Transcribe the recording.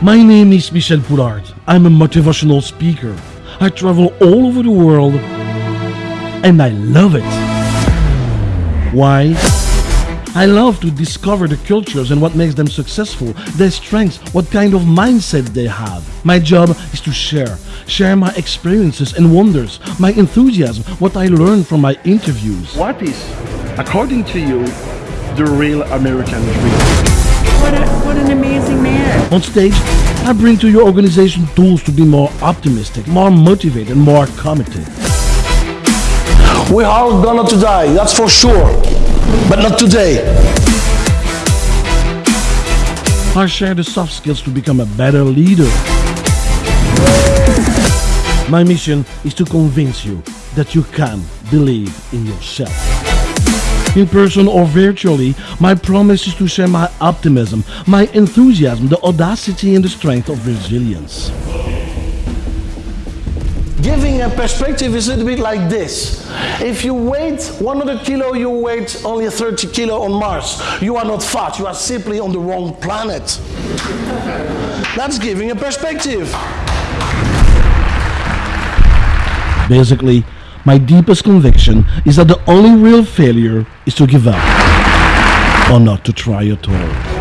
My name is Michel Poulaert. I'm a motivational speaker. I travel all over the world and I love it. Why? I love to discover the cultures and what makes them successful, their strengths, what kind of mindset they have. My job is to share, share my experiences and wonders, my enthusiasm, what I learned from my interviews. What is, according to you, the real American dream? What, a, what an amazing man. On stage, I bring to your organization tools to be more optimistic, more motivated, and more committed. We are gonna to die, that's for sure, but not today. I share the soft skills to become a better leader. My mission is to convince you that you can believe in yourself. In person or virtually, my promise is to share my optimism, my enthusiasm, the audacity and the strength of resilience. Giving a perspective is a little bit like this. If you weigh 100 kilo, you weigh only 30 kilo on Mars. You are not fat, you are simply on the wrong planet. That's giving a perspective. Basically, my deepest conviction is that the only real failure is to give up or not to try at all.